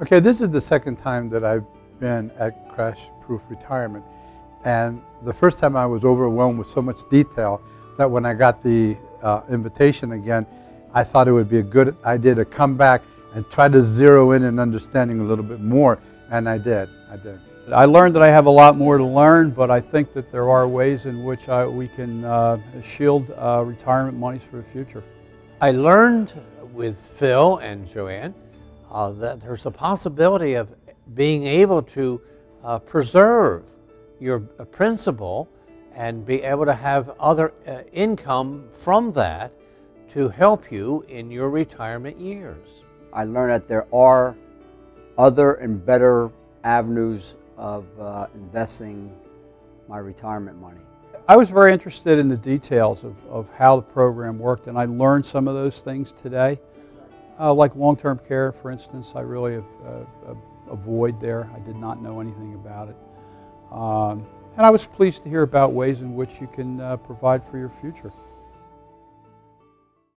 Okay, this is the second time that I've been at Crash Proof Retirement. And the first time I was overwhelmed with so much detail that when I got the uh, invitation again, I thought it would be a good idea to come back and try to zero in and understanding a little bit more. And I did, I did. I learned that I have a lot more to learn, but I think that there are ways in which I, we can uh, shield uh, retirement monies for the future. I learned with Phil and Joanne uh, that there's a possibility of being able to uh, preserve your uh, principal and be able to have other uh, income from that to help you in your retirement years. I learned that there are other and better avenues of uh, investing my retirement money. I was very interested in the details of, of how the program worked, and I learned some of those things today. Uh, like long-term care, for instance, I really have, uh, avoid there. I did not know anything about it. Um, and I was pleased to hear about ways in which you can uh, provide for your future.